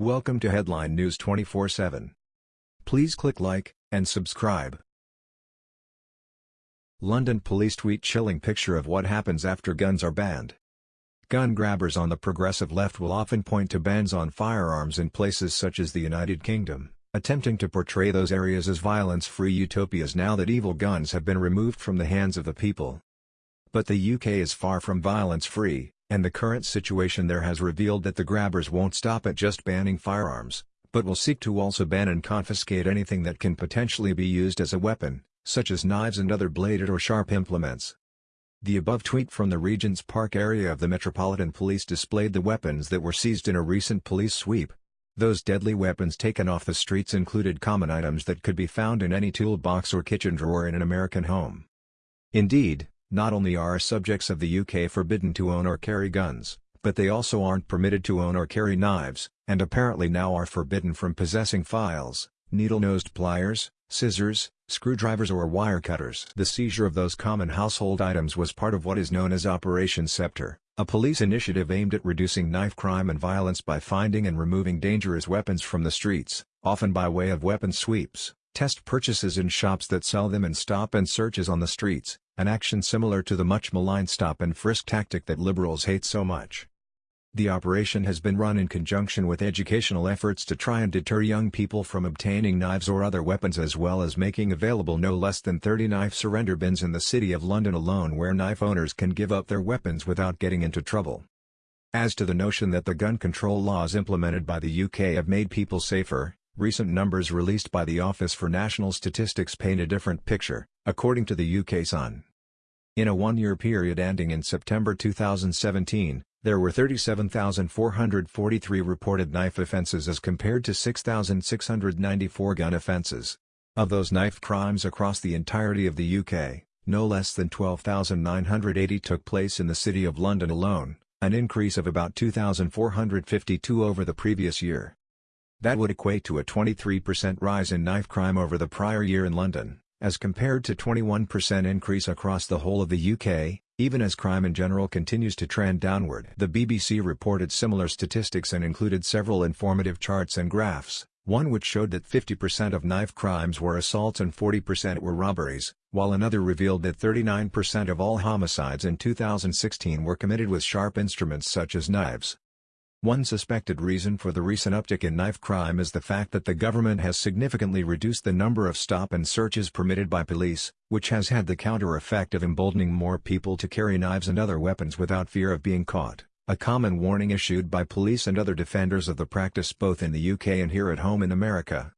Welcome to Headline News 24/7. Please click like and subscribe. London police tweet chilling picture of what happens after guns are banned. Gun grabbers on the progressive left will often point to bans on firearms in places such as the United Kingdom, attempting to portray those areas as violence-free utopias now that evil guns have been removed from the hands of the people. But the UK is far from violence-free, and the current situation there has revealed that the grabbers won't stop at just banning firearms, but will seek to also ban and confiscate anything that can potentially be used as a weapon, such as knives and other bladed or sharp implements. The above tweet from the Regent's Park area of the Metropolitan Police displayed the weapons that were seized in a recent police sweep. Those deadly weapons taken off the streets included common items that could be found in any toolbox or kitchen drawer in an American home. Indeed, not only are subjects of the UK forbidden to own or carry guns, but they also aren't permitted to own or carry knives, and apparently now are forbidden from possessing files, needle-nosed pliers, scissors, screwdrivers or wire cutters. The seizure of those common household items was part of what is known as Operation Sceptre, a police initiative aimed at reducing knife crime and violence by finding and removing dangerous weapons from the streets, often by way of weapon sweeps, test purchases in shops that sell them and stop and searches on the streets, an action similar to the much maligned stop-and-frisk tactic that liberals hate so much. The operation has been run in conjunction with educational efforts to try and deter young people from obtaining knives or other weapons as well as making available no less than 30 knife surrender bins in the City of London alone where knife owners can give up their weapons without getting into trouble. As to the notion that the gun control laws implemented by the UK have made people safer, recent numbers released by the Office for National Statistics paint a different picture, according to the UK Sun. In a one-year period ending in September 2017, there were 37,443 reported knife offenses as compared to 6,694 gun offenses. Of those knife crimes across the entirety of the UK, no less than 12,980 took place in the City of London alone, an increase of about 2,452 over the previous year. That would equate to a 23% rise in knife crime over the prior year in London as compared to 21% increase across the whole of the UK, even as crime in general continues to trend downward. The BBC reported similar statistics and included several informative charts and graphs, one which showed that 50% of knife crimes were assaults and 40% were robberies, while another revealed that 39% of all homicides in 2016 were committed with sharp instruments such as knives. One suspected reason for the recent uptick in knife crime is the fact that the government has significantly reduced the number of stop and searches permitted by police, which has had the counter effect of emboldening more people to carry knives and other weapons without fear of being caught, a common warning issued by police and other defenders of the practice both in the UK and here at home in America.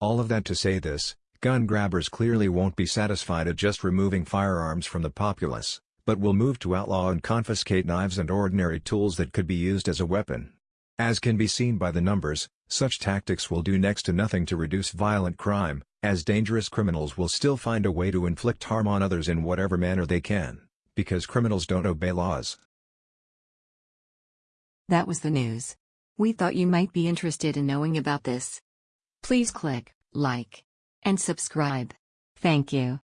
All of that to say this, gun grabbers clearly won't be satisfied at just removing firearms from the populace but will move to outlaw and confiscate knives and ordinary tools that could be used as a weapon. As can be seen by the numbers, such tactics will do next to nothing to reduce violent crime, as dangerous criminals will still find a way to inflict harm on others in whatever manner they can, because criminals don't obey laws. That was the news. We thought you might be interested in knowing about this. Please click like and subscribe. Thank you.